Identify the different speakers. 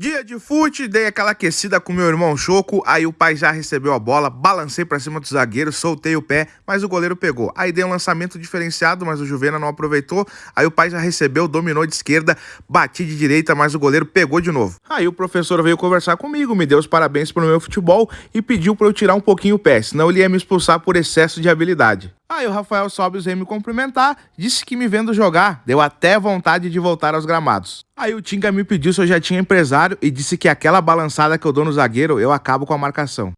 Speaker 1: Dia de fute, dei aquela aquecida com meu irmão Choco, aí o pai já recebeu a bola, balancei pra cima do zagueiro, soltei o pé, mas o goleiro pegou. Aí dei um lançamento diferenciado, mas o Juvena não aproveitou, aí o pai já recebeu, dominou de esquerda, bati de direita, mas o goleiro pegou de novo. Aí o professor veio conversar comigo, me deu os parabéns pelo meu futebol e pediu pra eu tirar um pouquinho o pé, senão ele ia me expulsar por excesso de habilidade. Aí o Rafael Sobis veio me cumprimentar, disse que me vendo jogar, deu até vontade de voltar aos gramados. Aí o Tinga me pediu se eu já tinha empresário e disse que aquela balançada que eu dou no zagueiro eu acabo com a marcação.